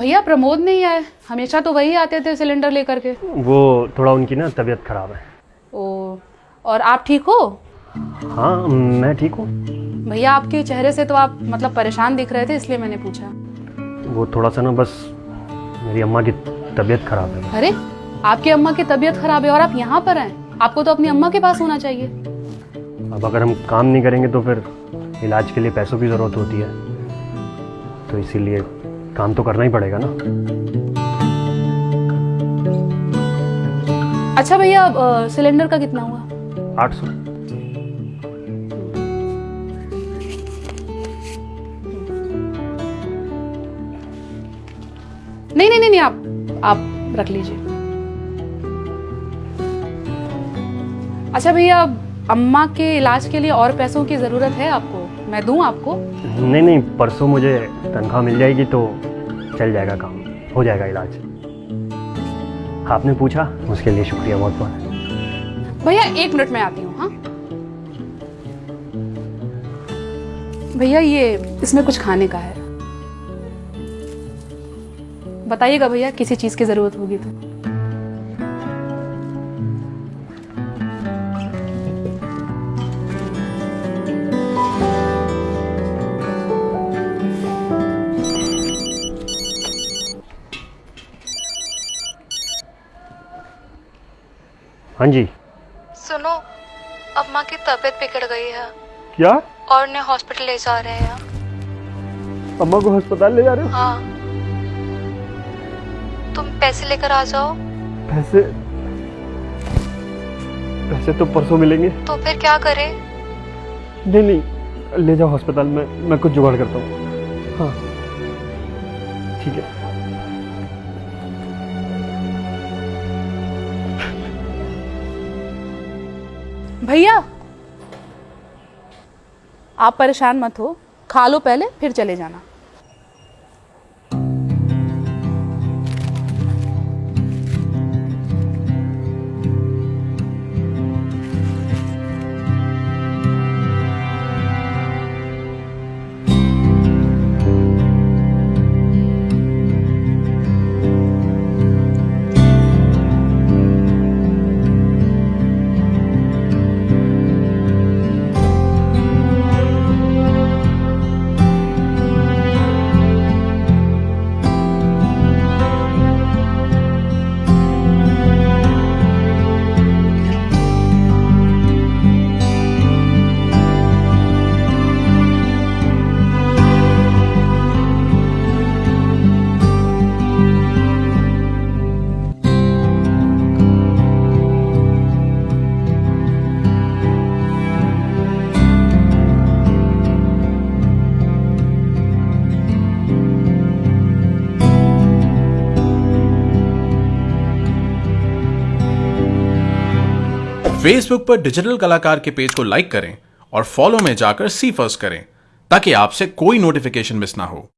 भैया प्रमोद नहीं आए हमेशा तो वही आते थे सिलेंडर लेकर के। वो थोड़ा उनकी ना तबीयत खराब है। ओ और आप ठीक हो? हाँ मैं ठीक हूँ। भैया आपके चेहरे से तो आप मतलब परेशान दिख रहे थे इसलिए मैंने पूछा। वो थोड़ा सा ना बस मेरी अम्मा की तबीयत खराब है। अरे आपकी अम्मा की तबीयत खराब है और आप यहाँ पर हैं। आपको तो अपनी अम्मा के पास होना चाहिए। अब अगर हम काम नहीं करेंगे तो फिर इलाज के लिए पैसों की ज़रूरत होती है। तो इसीलिए काम तो करना ही पड़ेगा ना। अच्छा भैया सिलेंडर का कितना हुआ? आठ सौ। नहीं नहीं नहीं नहीं आप आप रख लीजिए। अच्छा भैया अम्मा के इलाज के लिए और पैसों की ज़रूरत है आपको? मैं दूँ आपको? नहीं नहीं परसों मुझे तनख्वाह मिल जाएगी तो चल जाएगा काम। हो जाएगा इलाज। आपने पूछा? उसके लिए शुक्रिया बहुत बहुत। भैया एक मिनट में आती हूँ हाँ? भैया ये इसमें कुछ खाने का है। बताइएगा भैया किसी चीज़ की ज़रूरत होगी तो। हाँ जी। सुनो अम्मा की तबीयत बिगड़ गई है। क्या? और उन्हें हॉस्पिटल ले जा रहे हैं। अम्मा को अस्पताल ले जा रहे हो? हाँ। तुम पैसे लेकर आ जाओ। पैसे? पैसे तो परसों मिलेंगे। तो फिर क्या करें? नहीं नहीं ले जाओ अस्पताल में मैं कुछ जुगाड़ करता हूँ। हाँ। ठीक है। भैया आप परेशान मत हो खा लो पहले फिर चले जाना। फेसबुक पर डिजिटल कलाकार के पेज को लाइक करें और फॉलो में जाकर सी फ़र्स्ट करें, ताकि आपसे कोई नोटिफिकेशन मिस ना हो।